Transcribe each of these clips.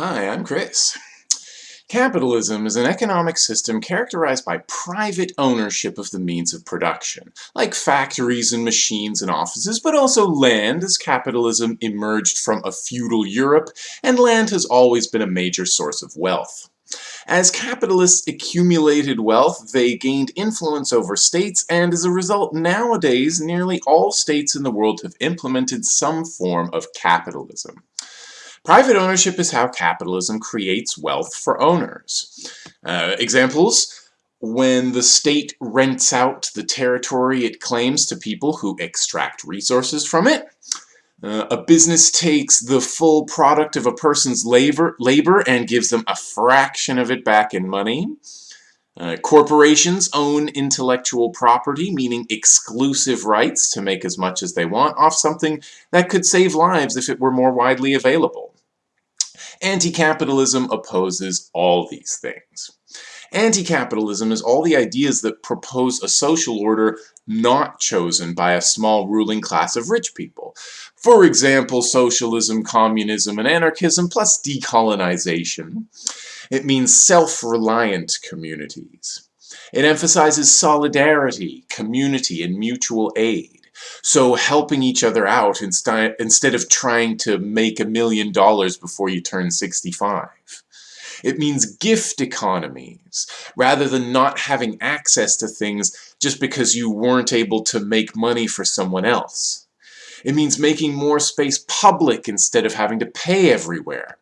Hi, I'm Chris. Capitalism is an economic system characterized by private ownership of the means of production, like factories and machines and offices, but also land as capitalism emerged from a feudal Europe, and land has always been a major source of wealth. As capitalists accumulated wealth, they gained influence over states, and as a result, nowadays, nearly all states in the world have implemented some form of capitalism. Private ownership is how capitalism creates wealth for owners. Uh, examples, when the state rents out the territory it claims to people who extract resources from it, uh, a business takes the full product of a person's labor, labor and gives them a fraction of it back in money. Uh, corporations own intellectual property, meaning exclusive rights to make as much as they want off something that could save lives if it were more widely available. Anti-capitalism opposes all these things. Anti-capitalism is all the ideas that propose a social order not chosen by a small ruling class of rich people. For example, socialism, communism, and anarchism, plus decolonization. It means self-reliant communities. It emphasizes solidarity, community, and mutual aid. So helping each other out instead of trying to make a million dollars before you turn 65. It means gift economies, rather than not having access to things just because you weren't able to make money for someone else. It means making more space public instead of having to pay everywhere.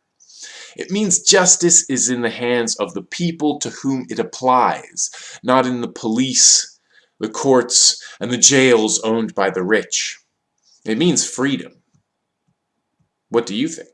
It means justice is in the hands of the people to whom it applies, not in the police, the courts, and the jails owned by the rich. It means freedom. What do you think?